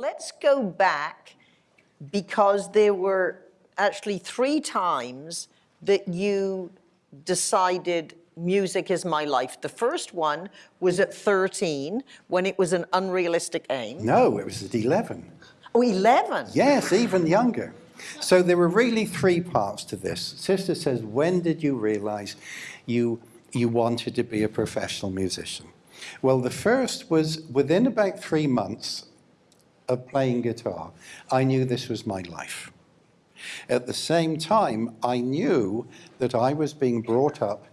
let's go back because there were actually three times that you decided music is my life. The first one was at 13 when it was an unrealistic aim. No, it was at 11. Oh, 11? Yes, even younger. So there were really three parts to this. Sister says, when did you realize you, you wanted to be a professional musician? Well, the first was within about three months of playing guitar, I knew this was my life. At the same time, I knew that I was being brought up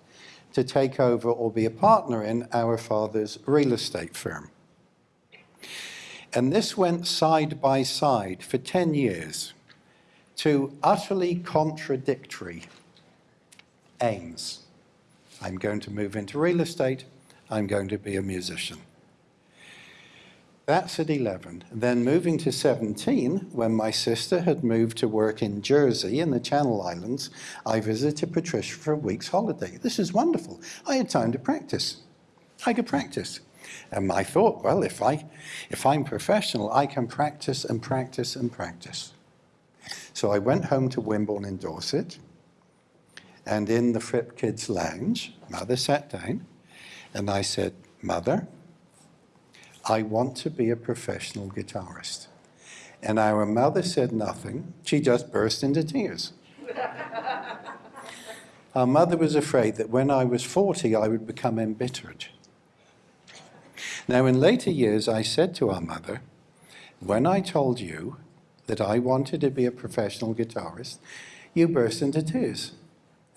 to take over or be a partner in our father's real estate firm. And this went side by side for 10 years to utterly contradictory aims. I'm going to move into real estate, I'm going to be a musician. That's at 11. Then moving to 17, when my sister had moved to work in Jersey in the Channel Islands, I visited Patricia for a week's holiday. This is wonderful. I had time to practice. I could practice. And I thought, well, if, I, if I'm professional, I can practice and practice and practice. So I went home to Wimborne in Dorset, and in the Fripp Kids Lounge, Mother sat down, and I said, Mother, I want to be a professional guitarist. And our mother said nothing. She just burst into tears. our mother was afraid that when I was 40, I would become embittered. Now, in later years, I said to our mother, when I told you that I wanted to be a professional guitarist, you burst into tears.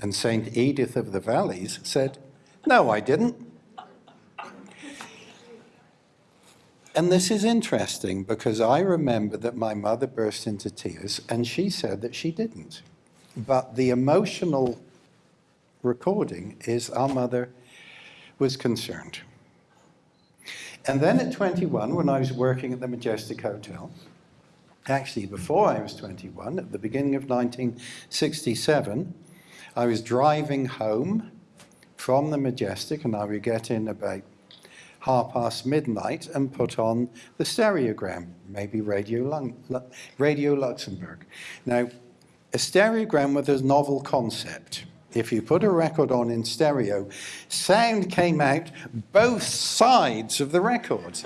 And St. Edith of the Valleys said, no, I didn't. And this is interesting because I remember that my mother burst into tears and she said that she didn't. But the emotional recording is our mother was concerned. And then at 21, when I was working at the Majestic Hotel, actually before I was 21, at the beginning of 1967, I was driving home from the Majestic and I would get in about half past midnight and put on the stereogram, maybe Radio, Lung Radio Luxembourg. Now, a stereogram with a novel concept. If you put a record on in stereo, sound came out both sides of the record.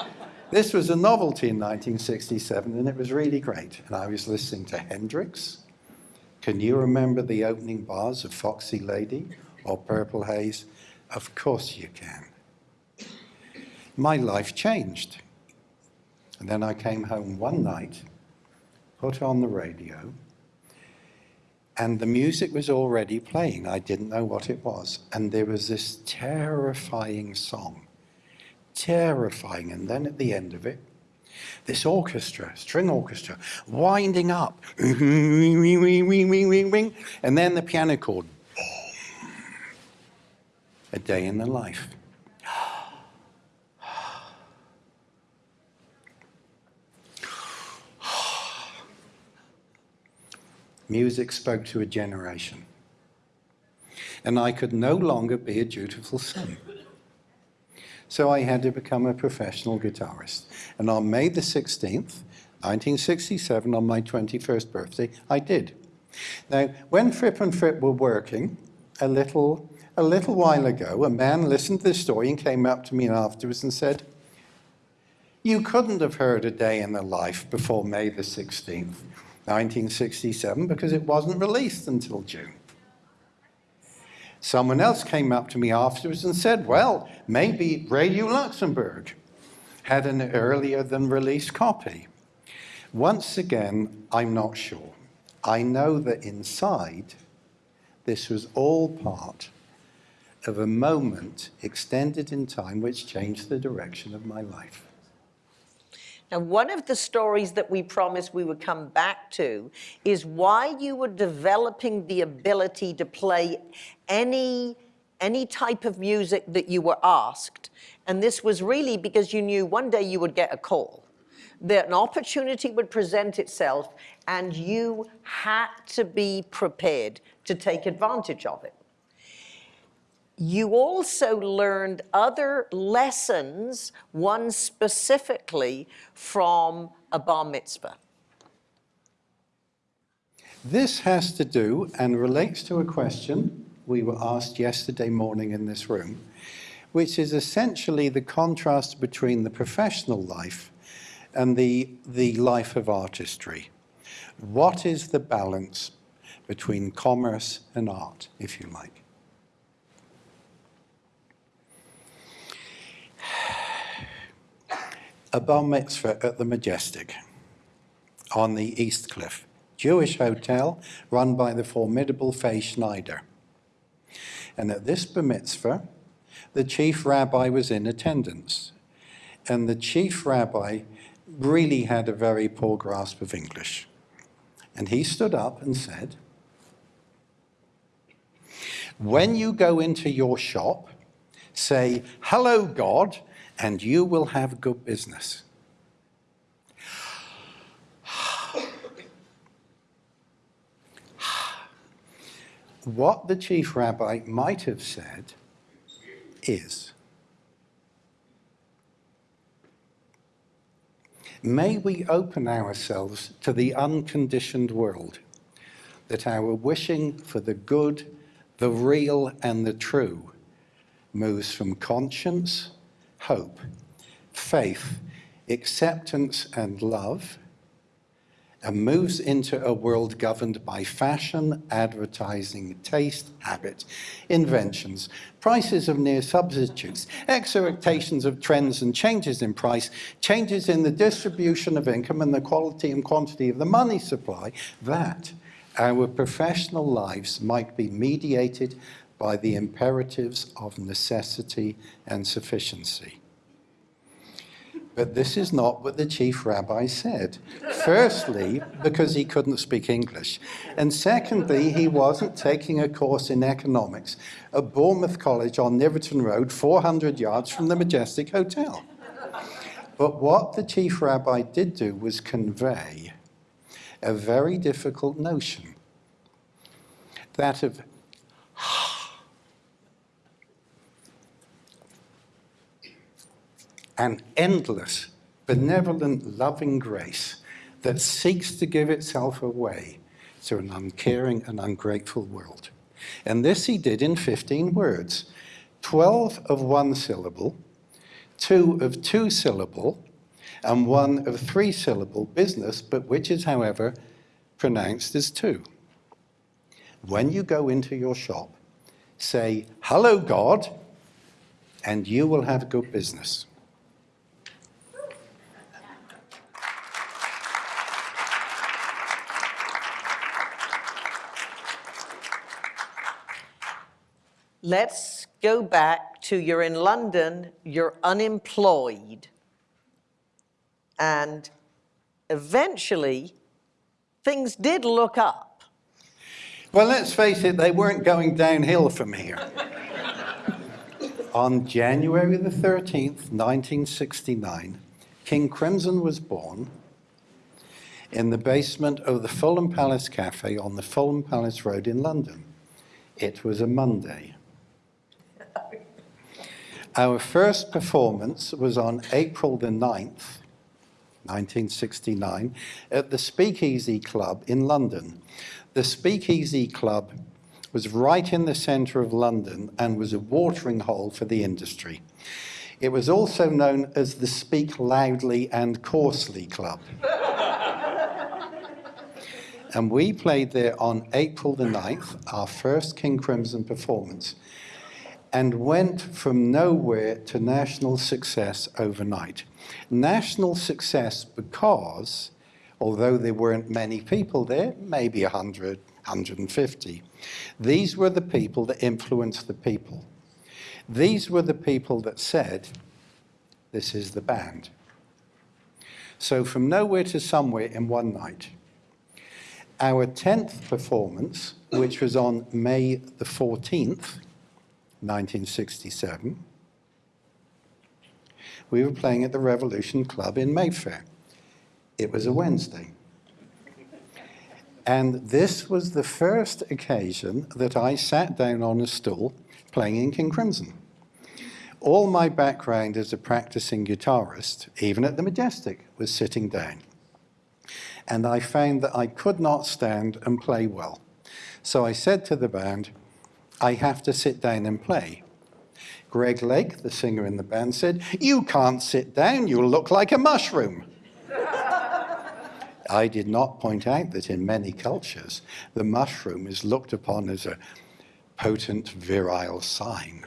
this was a novelty in 1967 and it was really great. And I was listening to Hendrix. Can you remember the opening bars of Foxy Lady or Purple Haze? Of course you can my life changed. And then I came home one night, put on the radio, and the music was already playing. I didn't know what it was. And there was this terrifying song, terrifying. And then at the end of it, this orchestra, string orchestra, winding up, and then the piano chord, a day in the life. Music spoke to a generation. And I could no longer be a dutiful son. So I had to become a professional guitarist. And on May the 16th, 1967, on my 21st birthday, I did. Now, when Fripp and Fripp were working, a little, a little while ago, a man listened to this story and came up to me afterwards and said, you couldn't have heard a day in the life before May the 16th. 1967 because it wasn't released until June. Someone else came up to me afterwards and said, well, maybe Radio Luxembourg had an earlier than released copy. Once again, I'm not sure. I know that inside, this was all part of a moment extended in time which changed the direction of my life. Now, one of the stories that we promised we would come back to is why you were developing the ability to play any, any type of music that you were asked. And this was really because you knew one day you would get a call, that an opportunity would present itself and you had to be prepared to take advantage of it. You also learned other lessons, one specifically from a bar mitzvah. This has to do and relates to a question we were asked yesterday morning in this room, which is essentially the contrast between the professional life and the, the life of artistry. What is the balance between commerce and art, if you like? A bar mitzvah at the Majestic on the East Cliff. Jewish hotel run by the formidable Faye Schneider. And at this bar mitzvah, the chief rabbi was in attendance. And the chief rabbi really had a very poor grasp of English. And he stood up and said, When you go into your shop, say, Hello, God, and you will have good business. What the chief rabbi might have said is, May we open ourselves to the unconditioned world, that our wishing for the good, the real, and the true moves from conscience, hope, faith, acceptance, and love and moves into a world governed by fashion, advertising, taste, habit, inventions, prices of near substitutes, expectations of trends and changes in price, changes in the distribution of income and the quality and quantity of the money supply, that our professional lives might be mediated by the imperatives of necessity and sufficiency. But this is not what the chief rabbi said. Firstly, because he couldn't speak English. And secondly, he wasn't taking a course in economics at Bournemouth College on Niverton Road, 400 yards from the Majestic Hotel. But what the chief rabbi did do was convey a very difficult notion that of an endless, benevolent, loving grace that seeks to give itself away to an uncaring and ungrateful world. And this he did in 15 words 12 of one syllable, two of two syllable, and one of three syllable business, but which is, however, pronounced as two. When you go into your shop, say, Hello, God, and you will have good business. Let's go back to you're in London, you're unemployed, and eventually things did look up. Well, let's face it, they weren't going downhill from here. On January the 13th, 1969, King Crimson was born in the basement of the Fulham Palace Cafe on the Fulham Palace Road in London. It was a Monday. Our first performance was on April the 9th, 1969, at the Speakeasy Club in London. The Speakeasy Club was right in the centre of London and was a watering hole for the industry. It was also known as the Speak Loudly and Coarsely Club. and we played there on April the 9th, our first King Crimson performance and went from nowhere to national success overnight. National success because, although there weren't many people there, maybe 100, 150, these were the people that influenced the people. These were the people that said, this is the band. So from nowhere to somewhere in one night. Our 10th performance, which was on May the 14th, 1967, we were playing at the Revolution Club in Mayfair. It was a Wednesday. And this was the first occasion that I sat down on a stool playing in King Crimson. All my background as a practicing guitarist, even at the Majestic, was sitting down. And I found that I could not stand and play well. So I said to the band, I have to sit down and play. Greg Lake, the singer in the band, said, You can't sit down, you'll look like a mushroom. I did not point out that in many cultures, the mushroom is looked upon as a potent virile sign.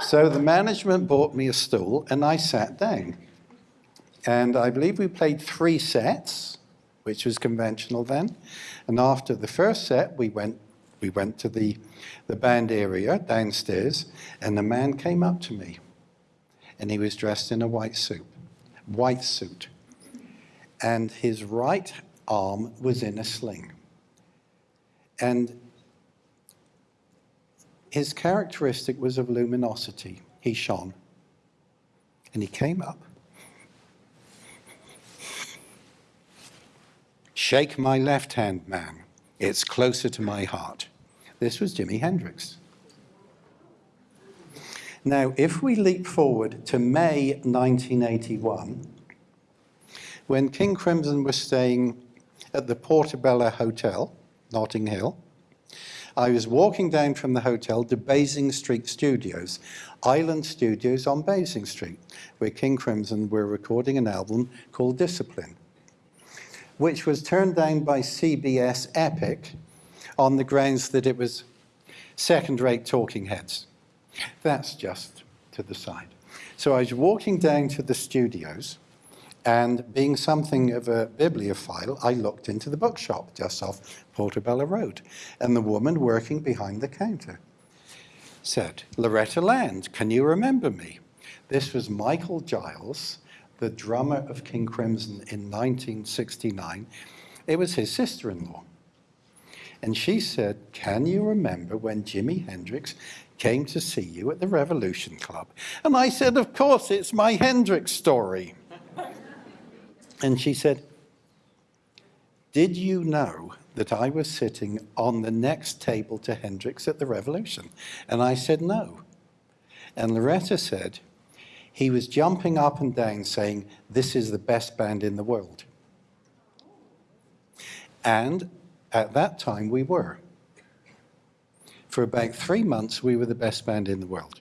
so the management bought me a stool and I sat down. And I believe we played three sets, which was conventional then. And after the first set, we went, we went to the, the band area downstairs, and the man came up to me. And he was dressed in a white suit, white suit. And his right arm was in a sling. And his characteristic was of luminosity. He shone. And he came up Shake my left hand, man. It's closer to my heart. This was Jimi Hendrix. Now, if we leap forward to May 1981, when King Crimson was staying at the Portobello Hotel, Notting Hill, I was walking down from the hotel to Basing Street Studios, Island Studios on Basing Street, where King Crimson were recording an album called Discipline which was turned down by CBS Epic on the grounds that it was second-rate talking heads. That's just to the side. So I was walking down to the studios, and being something of a bibliophile, I looked into the bookshop just off Portobello Road, and the woman working behind the counter said, Loretta Land, can you remember me? This was Michael Giles, the drummer of King Crimson in 1969, it was his sister-in-law. And she said, can you remember when Jimi Hendrix came to see you at the Revolution Club? And I said, of course, it's my Hendrix story. and she said, did you know that I was sitting on the next table to Hendrix at the Revolution? And I said, no. And Loretta said, he was jumping up and down saying, this is the best band in the world. And at that time we were. For about three months, we were the best band in the world.